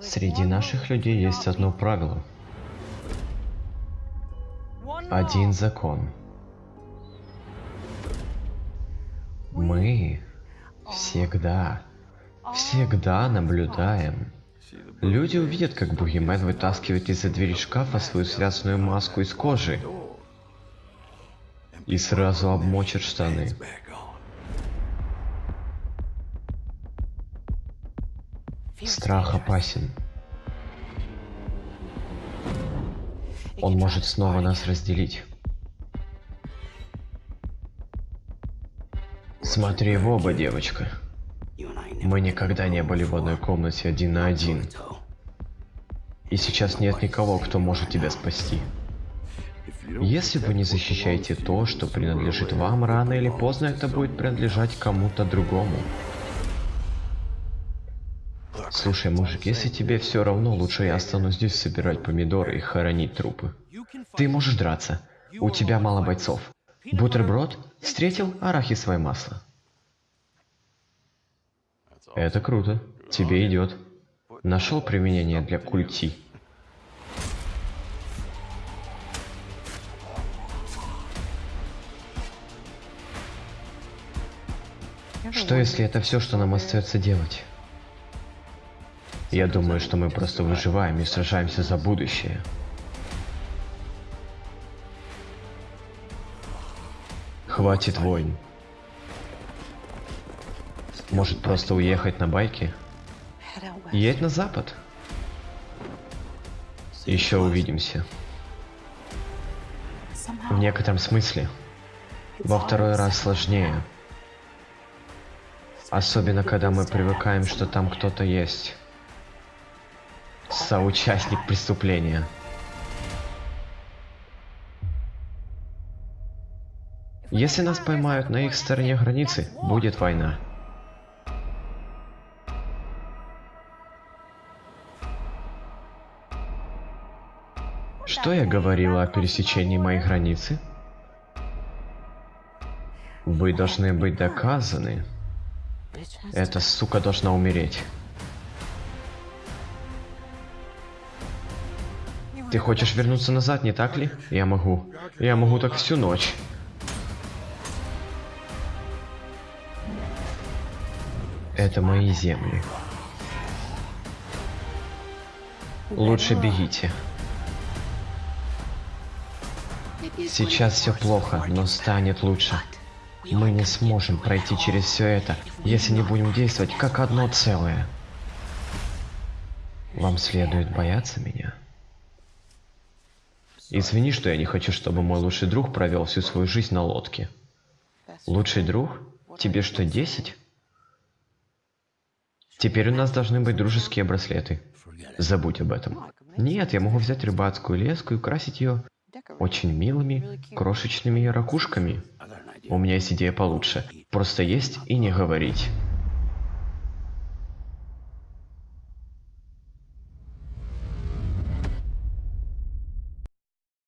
Среди наших людей есть одно правило. Один закон. Мы всегда, всегда наблюдаем. Люди увидят, как Бугимен вытаскивает из-за двери шкафа свою связанную маску из кожи и сразу обмочит штаны. Страх опасен. Он может снова нас разделить. Смотри в оба, девочка. Мы никогда не были в одной комнате один на один. И сейчас нет никого, кто может тебя спасти. Если вы не защищаете то, что принадлежит вам, рано или поздно это будет принадлежать кому-то другому. Слушай, мужик, если тебе все равно, лучше я останусь здесь собирать помидоры и хоронить трупы. Ты можешь драться. У тебя мало бойцов. Бутерброд? Встретил арахисовое масло. Это круто. Тебе идет. Нашел применение для культи. Что если это все, что нам остается делать? Я думаю, что мы просто выживаем и сражаемся за будущее. Хватит войн. Может просто уехать на байке? Едь на запад. Еще увидимся. В некотором смысле. Во второй раз сложнее. Особенно, когда мы привыкаем, что там кто-то есть. Соучастник преступления. Если нас поймают на их стороне границы, будет война. Что я говорила о пересечении моей границы? Вы должны быть доказаны. Эта сука должна умереть. Ты хочешь вернуться назад, не так ли? Я могу. Я могу так всю ночь. Это мои земли. Лучше бегите. Сейчас все плохо, но станет лучше. Мы не сможем пройти через все это, если не будем действовать как одно целое. Вам следует бояться меня. Извини, что я не хочу, чтобы мой лучший друг провел всю свою жизнь на лодке. Лучший друг? Тебе что, 10? Теперь у нас должны быть дружеские браслеты. Забудь об этом. Нет, я могу взять рыбацкую леску и украсить ее очень милыми крошечными ракушками. У меня есть идея получше. Просто есть и не говорить.